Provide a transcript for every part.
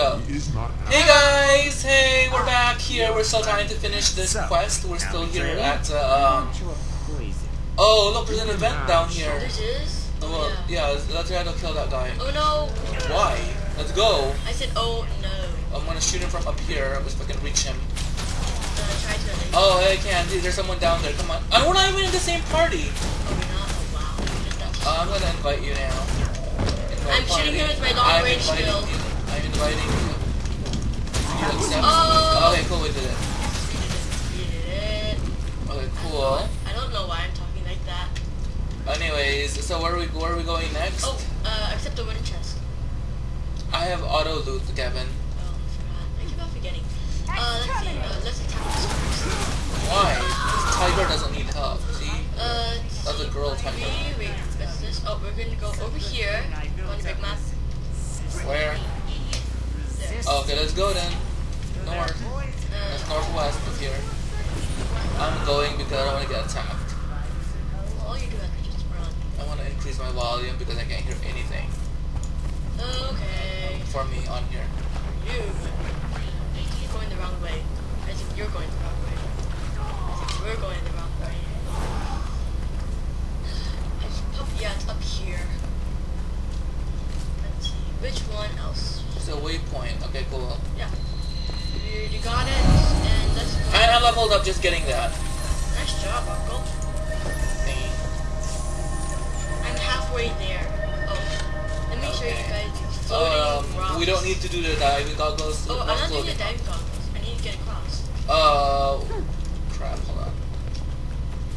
Go. is not Hey guys! Hey, we're back here. We're still trying to finish this quest. We're still here at, uh, um... Oh, look, there's an event down here. Oh, well, yeah. let's try to kill that guy. Oh no! Why? Let's go. I said oh no. I'm gonna shoot him from up here, if I can reach him. Try to eliminate. Oh, hey, Candy, there's someone down there. Come on. And we're not even in the same party. Oh, we're not? Oh wow. Just that. Uh, I'm gonna invite you now. Invite I'm shooting party. him with my long range shield. You. I'm inviting you. You accept? Oh! Okay, cool, we did it. We did it. Okay, cool. I don't know why I'm talking like that. Anyways, so where are we where are we going next? Oh, uh, except the wooden chest. I have auto loot, Kevin. Oh, I forgot. I keep on forgetting. Uh, let's see. Uh, let's attack this first. Why? This tiger doesn't need help. See? Uh, That's a girl tiger. Wait, wait, what's this? Oh, we're gonna go over here on the big map. Where? Okay, let's go then. North. That's northwest of here. I'm going because I don't want to get attacked. all you do is just run. I want to increase my volume because I can't hear anything Okay. for me on here. You. You're going the wrong way. I think you're going the wrong way. I think we're going the wrong way. It's up, yeah, it's up here. Let's see. Which one else? So waypoint. Okay, cool. Yeah. You, you got it. And let's go. I, I leveled up just getting that. Nice job, Uncle. Thing. I'm halfway there. Oh. Let me show you guys floating Um, rocks. we don't need to do the diving goggles. Oh, I'm not doing the diving goggles. I need to get across. Uh, crap. Hold on.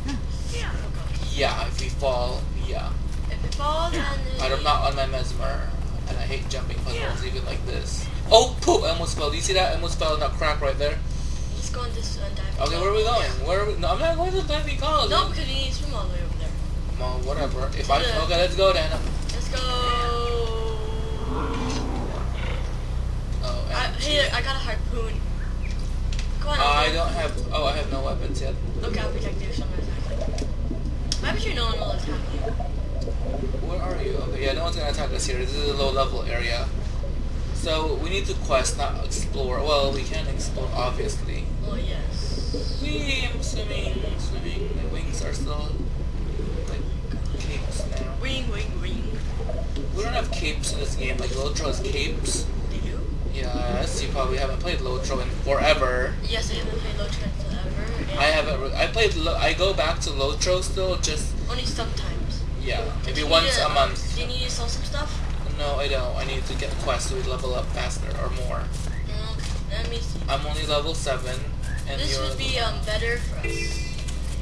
Oh gosh. Yeah, if we fall, yeah. If it falls, then I'm not on my mesmer, and I hate jumping puzzles even like this. Oh, poop! I almost fell. Do you see that? I almost fell in that crack right there. Let's go on this uh, diving. Okay, where are we going? Where are we? No, I'm not going to diving college. No, because we need to swim all the way over there. Well, whatever. If I Yeah. okay, let's go then. Let's go. Oh, I, hey, I got a harpoon. Come on. I don't have. Oh, I have no weapons yet. Okay, I'll protect you. Someone you. Why would you no one will attack you? Where are you? Okay, yeah, no one's gonna attack us here. This is a low level area. So we need to quest, not explore. Well, we can explore, obviously. Oh yes. Wee, I'm swimming, swimming. My wings are still like capes now. Wing, wing, wing. We don't have capes in this game. Like Lotro has capes. Do? Yes, you probably haven't played Lotro in forever. Yes, I haven't played Lotro in forever. I haven't. Re- I played. Lo- I go back to Lotro still. Just Only sometimes. yeah, maybe once a to- month. Do you need to sell some stuff? No, I don't. I need to get quests so we level up faster or more. Mm, Okay, let me see. I'm only level seven, and This would be um better for us.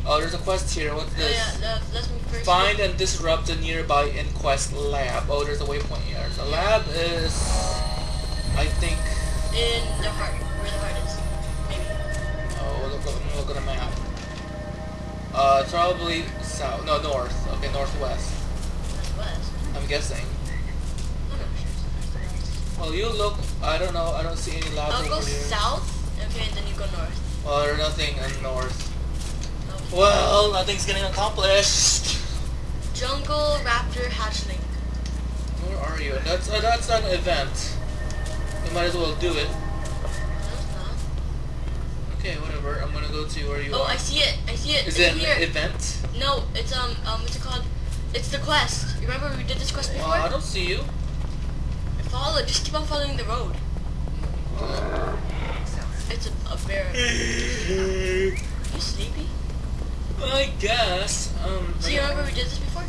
Oh, there's a quest here. What's Oh this? yeah, let, let's move first. Find and disrupt the nearby Inquest lab. Oh, there's a waypoint here. The lab is, I think. in the heart, where the heart is. Maybe. Oh, look, look, look at the map. Uh, probably south. No, north. Okay, northwest. That's west. I'm guessing. I'm not sure. Well, you look. I don't know. I don't see any labs I'll go here. south, okay, and then you go north. Well, there's nothing in north. Okay. Well, nothing's getting accomplished. Jungle Raptor Hatchling. Where are you? That's uh, that's an event. You might as well do it. No. Okay, whatever. I'm gonna go to where you Oh, are. I see it. I see it. Is it's it an here. event? No, it's um um what's it called? It's the quest. You remember we did this quest before? I don't see you. Follow. Just keep on following the road. It's a, a bear. you sleepy? I guess. Um. So you remember we did this before?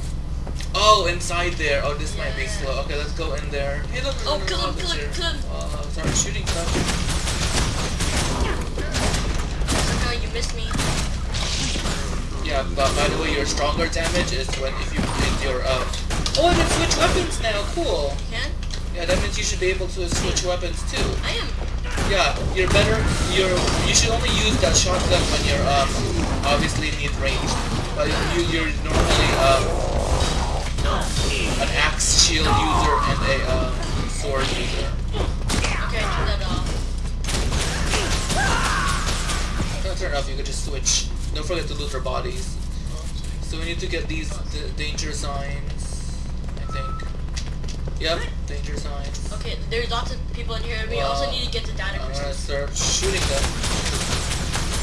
Oh, inside there. Oh, this might be slow. Okay, let's go in there. Hey, look. Oh, there's kill him, an kill him, officer. kill him. Uh, start shooting stuff. Oh no, you missed me. Yeah, but by the way, your stronger damage is when if you hit your um. Oh, I can switch weapons now. Cool. You can? Yeah, that means you should be able to switch weapons too. I am. Yeah, you're better. You're you should only use that shotgun when you're um obviously need range, but you you're normally um an axe shield user and a um sword user. Okay, turn that off. Don't turn it off. You could just switch. Don't forget to loot their bodies. So we need to get these d- danger signs. I think. Yep. Danger signs. Okay, there's lots of people in here. We Well, also need to get the data I'm gonna crystals. start shooting them.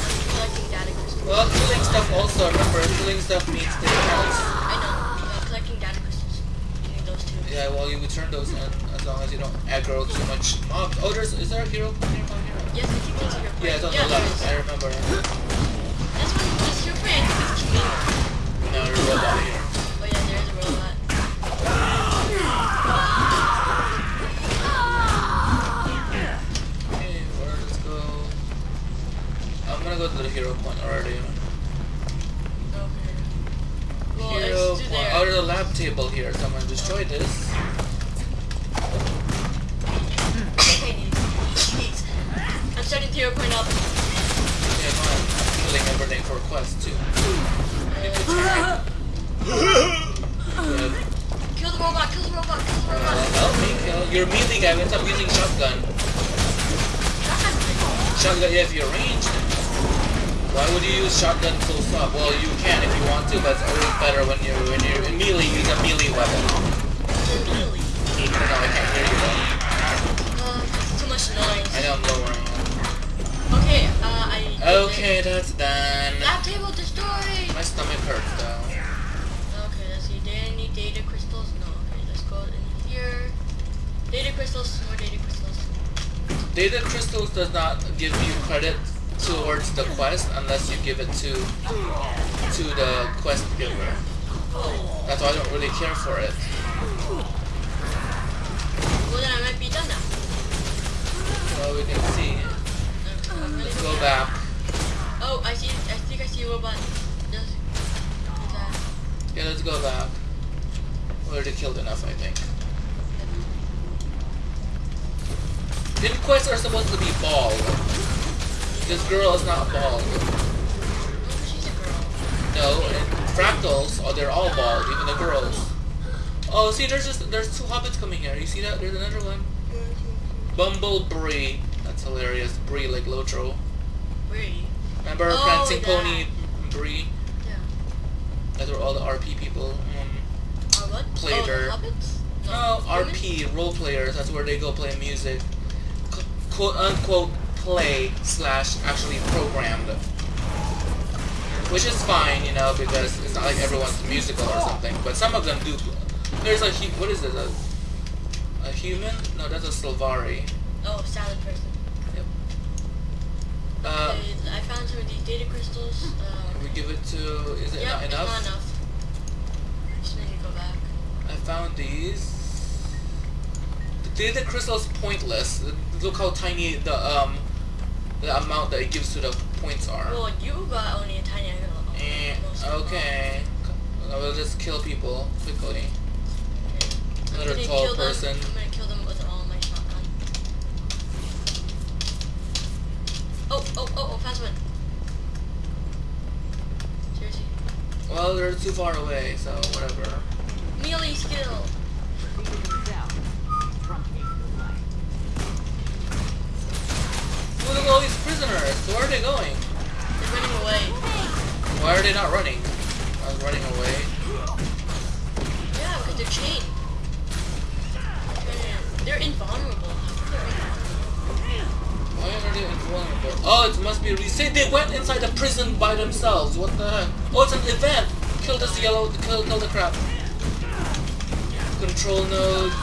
I'm collecting data crystals. Well, killing stuff also, remember, killing stuff means they count. I know. Uh, collecting data crystals. You need those two. Yeah, well, you return those in as long as you don't aggro too much mobs. Oh, there's, is there a hero point nearby here? Yes, I think there's a hero. Yeah, it's on yeah, the left. I remember. That's one. This hero point. I it's Kimino. No, there's a robot table here. So I'm gonna destroy this. Okay, I'm starting to hero point up. Yeah, come. I'm killing everything for quest too. Uh, kill the robot. Kill the robot. Kill the Uh, robot. help me kill. You're a melee guy. End up using shotgun. Shotgun, yeah, if you're ranged. Why would you use shotgun close up? Well, you can if you want to, but it's always better when you're when you're melee. Use a melee weapon. Really? I don't. I can't hear you though. Uh, too much noise. I know I'm lowering. it. Okay, uh, I. Okay, that's done. Lab table destroyed! My stomach hurts though. Okay, let's see. I need data crystals? No. Okay, let's go in here. Data crystals, more data crystals. Data crystals does not give you credit towards the quest unless you give it to to the quest giver. That's why I don't really care for it. Well, then I might be done now. So we can see. Let's go back. Oh, I see. I think I see a robot. Yeah, let's go back. We already killed enough, I think. Then quests are supposed to be bald. This girl is not bald. She's a girl. No, and fractals, oh, they're all bald, even the girls. Oh, see, there's just there's two hobbits coming here. You see that? There's another one. Bumble Bree. That's hilarious. Bree like Lotro. Bree. Remember Oh, Prancing. Pony Bree? Yeah. Those were all the RP people. Um, what? Played oh, her. hobbits? no, women? RP role players. That's where they go play music. C- quote unquote play slash actually programmed. Which is fine, you know, because it's not like everyone's musical or something. But some of them do. There's a hu- what is this? A, a human? No, that's a Sylvari. Oh, salad person. Uh, okay, I found some of these data crystals. Uh, can we give it to? Is it yep, not it's enough? not enough. I just need to go back. I found these. The data crystal's pointless. Look how tiny the um the amount that it gives to the points are. Well, you got only a tiny amount. Eh, most of them. okay. I will just kill people quickly. I'm Another tall kill them- person. I'm gonna kill them with all my shotgun. Oh, oh, oh, oh, fast one. Seriously. Well, they're too far away, so whatever. Melee skill. Why are they not running? I was running away. Yeah, because they're chained. They're invulnerable. Why are they invulnerable? Oh, it must be. Re- See, they went inside the prison by themselves. What the heck? Oh, it's an event. Kill this yellow. Kill, kill the crap. Control node.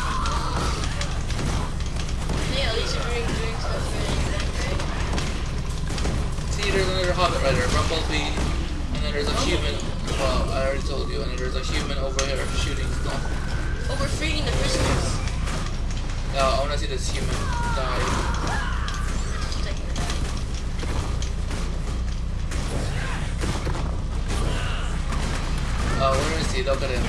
Yeah, at least you're doing, doing stuff for the event, right? See, there's another hobbit right there. Bumblebee. And there's a human. Well, I already told you. And then there's a human over here shooting stuff. Oh, we're freeing the prisoners. No, I want to see this human die. Just taking it out. Oh, where is he? Look at him.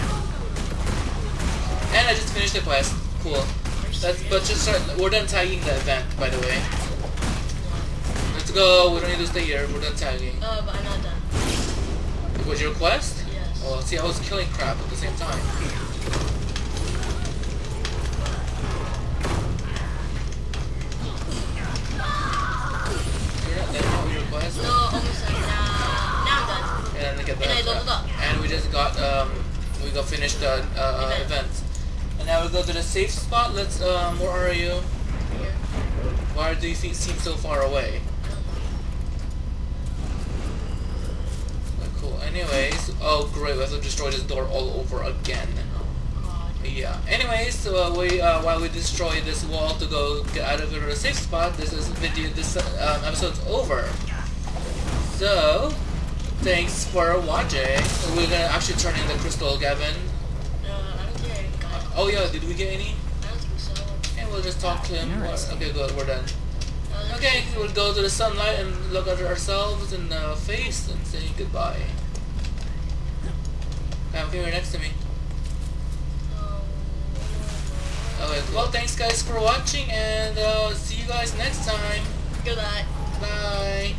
And I just finished the quest. Cool. That's but just start, we're done tagging the event, by the way. Let's go. We don't need to stay here. We're done tagging. Oh, but I'm not done. Was your quest? Yes. Oh, see, I was killing crap at the same time. You're not done with your quest? No, almost done. Now, now I'm done. And then get the, And I leveled up. And we just got um we got finished the uh, Event. event. And now we go to the safe spot. Let's, um, where are you? Here. Why do you seem so far away? I don't know. Oh, cool. Anyways, oh great, we have to destroy this door all over again. Yeah. Anyways, uh, we uh, while we destroy this wall to go get out of the safe spot, this is video. This um, episode's over. So, thanks for watching. We're gonna actually turn in the crystal, Gavin. No, I don't think I got. Oh yeah, did we get any? I don't think so. And we'll just talk to him. Interesting. Okay, good. We're done. Uh, Okay, we'll go to the sunlight and look at ourselves in the face and say goodbye. Come here next to me. Oh, Okay, well, thanks guys for watching, and uh, see you guys next time. Goodbye. Bye.